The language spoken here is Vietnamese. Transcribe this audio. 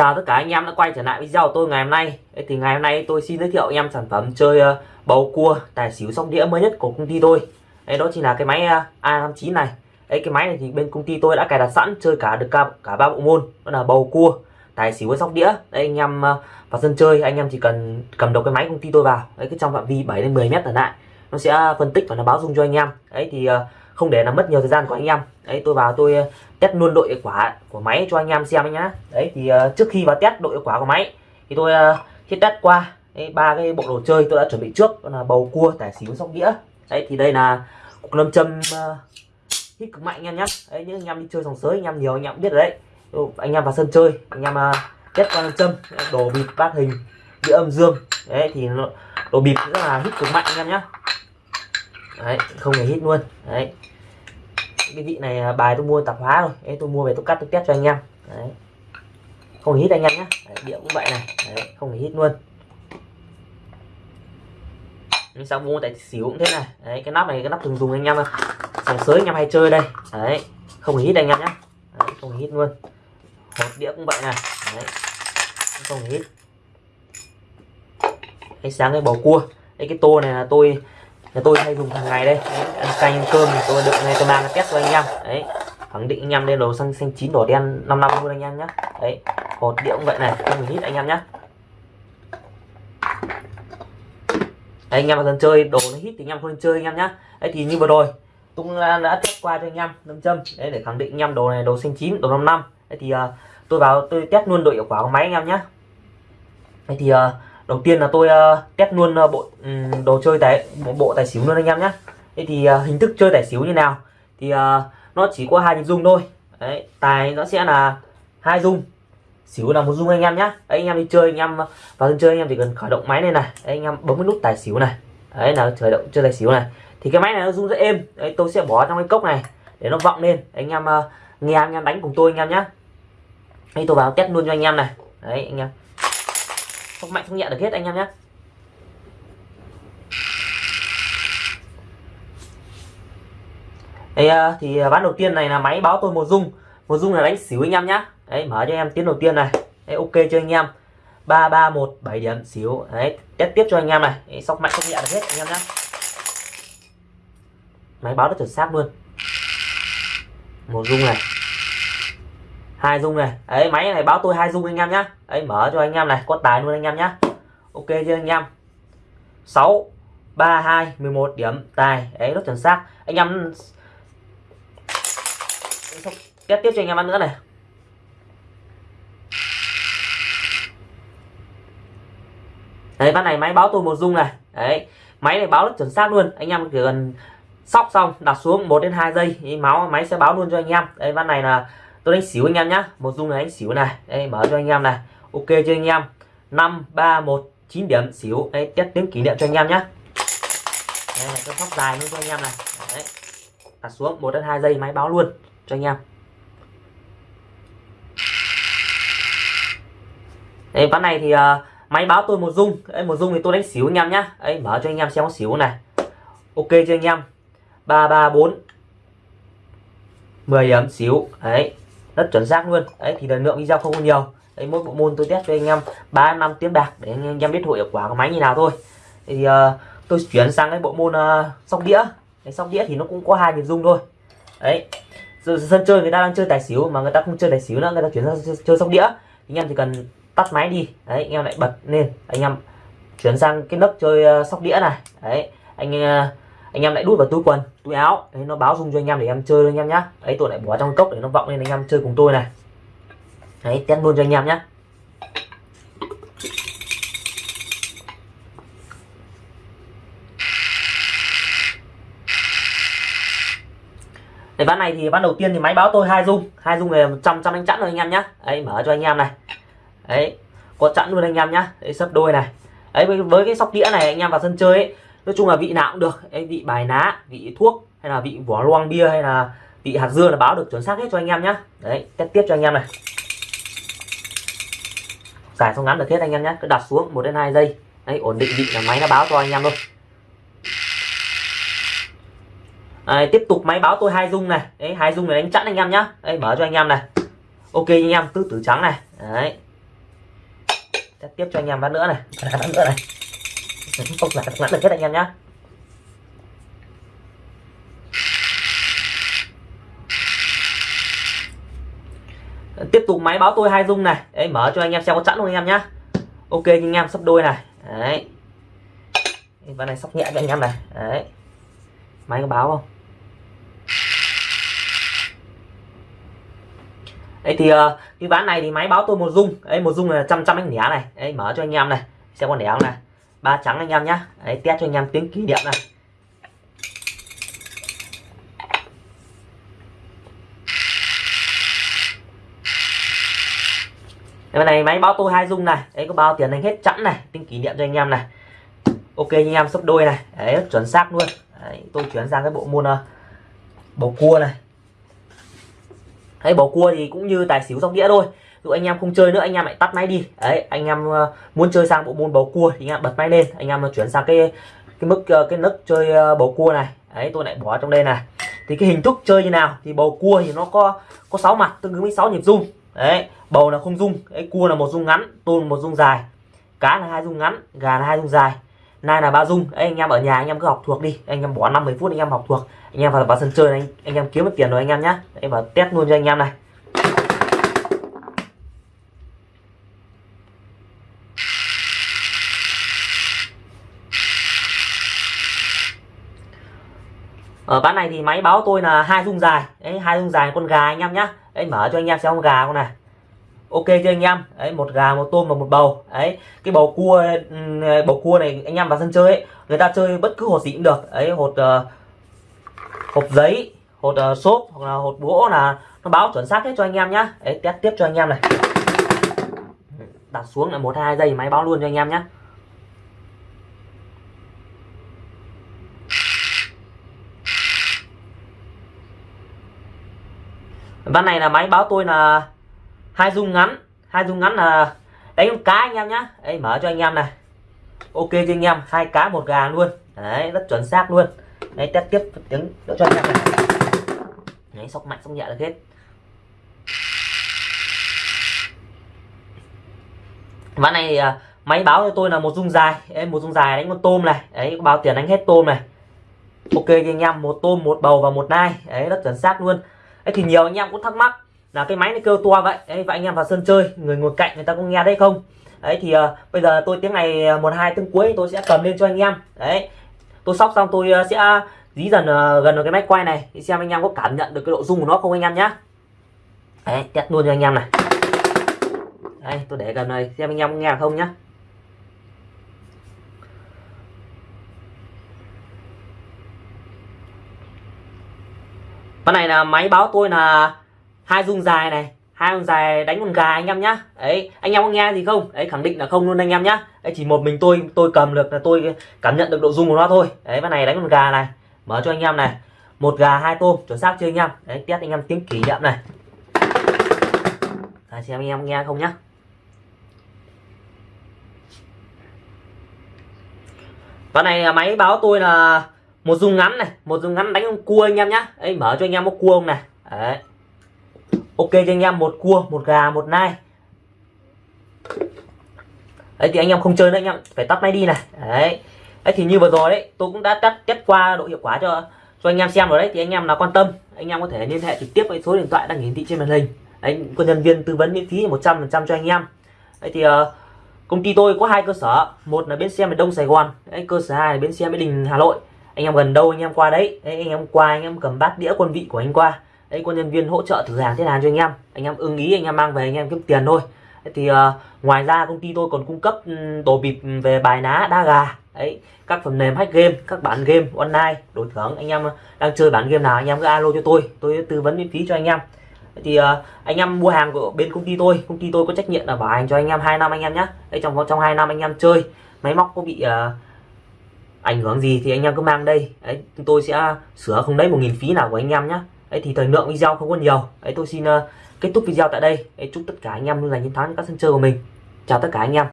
Chào tất cả anh em đã quay trở lại video của tôi ngày hôm nay. Đấy, thì ngày hôm nay tôi xin giới thiệu anh em sản phẩm chơi uh, bầu cua tài xỉu sóc đĩa mới nhất của công ty tôi. Đấy, đó chính là cái máy ờ, uh, A59 này. Đấy, cái máy này thì bên công ty tôi đã cài đặt sẵn chơi cả được cả cả ba bộ môn. Đó là bầu cua tài xỉu với sóc đĩa. Đấy, anh em uh, vào sân chơi anh em chỉ cần cầm đầu cái máy công ty tôi vào. Đấy, cái trong phạm vi 7 đến 10 mét trở lại nó sẽ phân tích và nó báo dung cho anh em. Đấy thì uh, không để làm mất nhiều thời gian của anh em. Đấy tôi vào tôi ờ, test luôn độ hiệu quả của máy cho anh em xem nhá. Đấy thì uh, trước khi vào test độ hiệu quả của máy thì tôi ờ, uh, khi test qua. Ba cái bộ đồ chơi tôi đã chuẩn bị trước đó là bầu cua tải xíu sóc đĩa. Đấy thì đây là cục lâm châm uh, hít cực mạnh anh em nhé đấy những anh em đi chơi sòng sới anh em nhiều anh em biết rồi đấy. Anh em vào sân chơi anh em uh, test qua lâm châm đồ bịp bát hình đĩa âm dương. Đấy thì đồ bịp rất là hít cực mạnh anh em nhé đấy không hề hít luôn. Đấy cái vị này à, bài tôi mua tạp hóa rồi. Đấy, tôi mua về tôi cắt tôi test cho anh em. Đấy. không hít anh em nhé đĩa cũng vậy này. Đấy, không hít luôn. Nhưng sao mua tại xỉu cũng thế này. Đấy, cái nắp này cái nắp thường dùng anh em sòng sới anh em hay chơi đây. Đấy không hít anh em nhé đấy, không hít luôn. Hột đĩa cũng vậy này. Đấy, không hít. Cái sáng cái bầu cua. Đấy, cái tô này là tôi nhà tôi hay dùng hàng ngày đây. Ăn canh ăn cơm tôi đựng này tôi mang test cho anh em. Đấy khẳng định anh em đây đồ xanh xanh chín đỏ đen 5 năm luôn anh em nhé đấy hột đĩa cũng vậy này không hít anh em nhé đấy, anh em vào sân chơi đồ nó hít thì anh em không chơi anh em nhé đấy thì như vừa rồi tung đã, test qua cho anh em năm châm. Đấy để khẳng định anh em đồ này đồ xanh chín đồ 5 năm. Đấy thì uh, tôi vào tôi test luôn độ hiệu quả của máy anh em nhé đấy thì uh, đầu tiên là tôi uh, test luôn uh, bộ um, đồ chơi tài bộ, bộ tài xỉu luôn anh em nhé thế thì uh, hình thức chơi tài xỉu như nào? Thì uh, nó chỉ có hai nhịp dung thôi. Đấy tài nó sẽ là hai dung. Xỉu là một dung anh em nhé anh em đi chơi anh em vào sân chơi anh em chỉ cần khởi động máy này này. Đấy, anh em bấm cái nút tài xỉu này. Đấy là khởi động chơi tài xỉu này. Thì cái máy này nó rung rất êm. Đấy tôi sẽ bỏ trong cái cốc này để nó vọng lên. Anh em uh, nghe anh em đánh cùng tôi anh em nhé đây tôi vào test luôn cho anh em này. Đấy anh em không mạnh không nhẹ được hết anh em nhé. Đây ờ, thì ờ, ván đầu tiên này là máy báo tôi một dung. Một dung là đánh xỉu anh em nhá đấy mở cho em tiếng đầu tiên này. Đấy, ok cho anh em? Ba ba một bảy điểm xỉu. Đấy test tiếp cho anh em này. Đấy, sóc mạnh không nhẹ được hết anh em nhá máy báo rất chuẩn xác luôn. Một dung này hai dung này. Ấy máy này báo tôi hai dung anh em nhá. Ấy mở cho anh em này, có tài luôn anh em nhá. Ok chưa anh em? 6 3 2 11 điểm, tài. Ấy rất chuẩn xác. Anh em tiếp tiếp cho anh em ăn nữa này. Đấy ván này máy báo tôi một dung này. Đấy máy này báo rất chuẩn xác luôn. Anh em chỉ cần sóc xong, đặt xuống 1 đến 2 giây máu, máy sẽ báo luôn cho anh em. Đấy ván này là tôi đánh xỉu anh em nhá. Một dung này đánh xỉu này. Đây mở cho anh em này. Ok chưa anh em? Năm ba một chín điểm xỉu. Đây test tiếng kỷ niệm cho anh em nhá. Đây là tôi sóc dài luôn cho anh em này. Đấy. Đặt xuống một đến hai giây máy báo luôn cho anh em. Đây ván này thì uh, máy báo tôi một dung. Đấy một dung thì tôi đánh xỉu anh em nhá. Đấy mở cho anh em xem có xỉu này. Ok chưa anh em? Ba ba bốn. 10 điểm xíu đấy rất chuẩn xác luôn. Đấy thì lần lượng video không có nhiều. Đấy mỗi bộ môn tôi test cho anh em ba năm tiếng bạc để anh em biết hiệu quả của máy như nào thôi. Thì uh, tôi chuyển sang cái bộ môn uh, sóc đĩa. Cái sóc đĩa thì nó cũng có hai nhịp dung thôi. Đấy sân chơi người ta đang chơi tài xỉu mà người ta không chơi tài xỉu nữa người ta chuyển sang chơi sóc đĩa. Anh em chỉ cần tắt máy đi. Đấy anh em lại bật lên. Anh em chuyển sang cái nấc chơi uh, sóc đĩa này. Đấy anh uh, anh em lại đút vào túi quần túi áo. Đấy nó báo dung cho anh em để em chơi anh em nhá. Đấy tôi lại bỏ trong cốc để nó vọng lên anh em chơi cùng tôi này. Đấy test luôn cho anh em nhá. Đấy, ván này thì ván đầu tiên thì máy báo tôi hai dung. Hai dung này trăm trăm anh chẵn rồi anh em nhá. Đấy mở cho anh em này. Đấy có chẵn luôn anh em nhá. Đấy sấp đôi này. Đấy với, với cái sóc đĩa này anh em vào sân chơi ấy, nói chung là vị nào cũng được. Ê, vị bài ná vị thuốc hay là vị vỏ loang bia hay là vị hạt dưa là báo được chuẩn xác hết cho anh em nhé đấy test tiếp cho anh em này. Giải xong ngắn được hết anh em nhé cứ đặt xuống một đến hai giây. Đấy ổn định vị là máy nó báo cho anh em luôn Đấy, tiếp tục máy báo tôi hai dung này. Đấy hai dung này đánh chặn anh em nhá. Đấy mở cho anh em này. Ok anh em tứ tử trắng này. Đấy. Test tiếp cho anh em bát nữa này. Bát nữa này không là ngắn được hết anh em nhá. Tiếp tục máy báo tôi hai dung này. Đấy, mở cho anh em xem có sẵn luôn anh em nhá. Ok anh em sắp đôi này. Đấy. Ván này sóc nhẹ cho anh em này. Đấy. Máy có báo không? Đấy, thì ờ, cái ván này thì máy báo tôi một dung. Ấy một dung là trăm trăm anh nẻ này. Đấy, mở cho anh em này. Xem con nẻ không này ba trắng anh em nhá. Đấy test cho anh em tiếng kỷ niệm này. Cái này máy báo tôi hai dung này. Đấy có bao tiền anh hết chẵn này. Tính kỷ niệm cho anh em này. Ok anh em sấp đôi này. Đấy rất chuẩn xác luôn. Đấy, tôi chuyển sang cái bộ môn uh, bầu cua này. Đấy bầu cua thì cũng như tài xỉu sóc đĩa thôi dụ anh em không chơi nữa, anh em lại tắt máy đi. Đấy, anh em ờ, muốn chơi sang bộ môn bầu cua thì anh em bật máy lên. Anh em ờ, chuyển sang cái cái mức ờ, cái nấc chơi bầu cua này. Đấy, tôi lại bỏ trong đây này. Thì cái hình thức chơi như nào? Thì bầu cua thì nó có có 6 mặt, tương ứng với 6 nhịp rung. Đấy, bầu là không rung đấy cua là một rung ngắn tôm một rung dài. Cá là hai rung ngắn, gà là hai rung dài. Nai là ba dung anh em ở nhà anh em cứ học thuộc đi. Anh em bỏ 50 phút anh em học thuộc. Anh em vào vào sân chơi anh anh em kiếm được tiền rồi anh em nhá. Em vào test luôn cho anh em này. Ở bán này thì máy báo tôi là hai dung dài. Đấy hai dung dài con gà anh em nhá. Đấy mở cho anh em xem con gà con này. Ok cho anh em? Đấy một gà một tôm và một bầu. Đấy cái bầu cua ờ, bầu cua này anh em vào sân chơi ấy, người ta chơi bất cứ hột gì cũng được. Ấy hột ờ, uh, hộp giấy hột uh, xốp hoặc là hột gỗ là nó báo chuẩn xác hết cho anh em nhá. Đấy test tiếp cho anh em này. Đặt xuống là một hai giây máy báo luôn cho anh em nhé ván này là máy báo tôi là hai dung ngắn hai dung ngắn là đánh cá anh em nhá. Đấy mở cho anh em này. Ok cho anh em hai cá một gà luôn. Đấy rất chuẩn xác luôn. Đấy test tiếp tiếng đỡ cho anh em này. Đấy sóc mạnh sóc nhẹ được hết. Ván này thì, máy báo cho tôi là một dung dài. Em một dung dài đánh con tôm này. Đấy báo tiền đánh hết tôm này. Ok cho anh em một tôm một bầu và một nai. Đấy rất chuẩn xác luôn đấy thì nhiều anh em cũng thắc mắc là cái máy nó kêu to vậy? Đấy, và anh em vào sân chơi người ngồi cạnh người ta có nghe đấy không? Đấy thì uh, bây giờ tôi tiếng này ờ, một hai tiếng cuối tôi sẽ cầm lên cho anh em. Đấy tôi sóc xong tôi uh, sẽ dí dần uh, gần vào cái máy quay này để xem anh em có cảm nhận được cái độ rung của nó không anh em nhá. Đấy test luôn cho anh em này. Đây tôi để gần này xem anh em nghe không nhá. Con này là máy báo tôi là hai dung dài này. Hai dung dài đánh con gà anh em nhá. Ấy anh em có nghe gì không? Ấy khẳng định là không luôn anh em nhá. Ấy chỉ một mình tôi tôi cầm được là tôi cảm nhận được độ dung của nó thôi. Đấy con này đánh con gà này. Mở cho anh em này. Một gà hai tôm chuẩn xác chưa anh em? Đấy test anh em tiếng kỷ niệm này. Đấy, xem anh em nghe không nhá. Con này máy báo tôi là một dung ngắn này một dung ngắn đánh con cua anh em nhá. Ấy mở cho anh em một cua không này. Đấy. Ok cho anh em một cua một gà một nai. Đấy thì anh em không chơi nữa anh em phải tắt máy đi này. Đấy. Đấy thì như vừa rồi đấy tôi cũng đã test test qua độ hiệu quả cho cho anh em xem rồi đấy. Thì anh em nào quan tâm anh em có thể liên hệ trực tiếp với số điện thoại đang hiển thị trên màn hình. Anh có nhân viên tư vấn miễn phí 100% cho anh em. Đấy thì uh, công ty tôi có hai cơ sở. Một là bến xe miền đông sài gòn đấy, cơ sở hai là bến xe mỹ đình hà nội anh em gần đâu anh em qua đấy, đấy anh em qua anh em cầm bát đĩa quân vị của anh qua đấy có nhân viên hỗ trợ thử hàng thế nào cho anh em anh em ưng ý anh em mang về anh em kiếm tiền thôi đấy, thì uh, ngoài ra công ty tôi còn cung cấp đồ bịp về bài ná đá gà đấy các phần mềm hack game các bản game online đổi thưởng anh em đang chơi bản game nào anh em cứ alo cho tôi tôi tư vấn miễn phí cho anh em thì uh, anh em mua hàng của bên công ty tôi công ty tôi có trách nhiệm là bảo hành cho anh em hai năm anh em nhé đấy trong trong hai năm anh em chơi máy móc có bị uh, ảnh hưởng gì thì anh em cứ mang đây. Đấy tôi sẽ sửa không lấy một nghìn phí nào của anh em nhé đấy thì thời lượng video không có nhiều. Đấy tôi xin uh, kết thúc video tại đây. Đấy, chúc tất cả anh em luôn giành chiến thắng các sân chơi của mình. Chào tất cả anh em.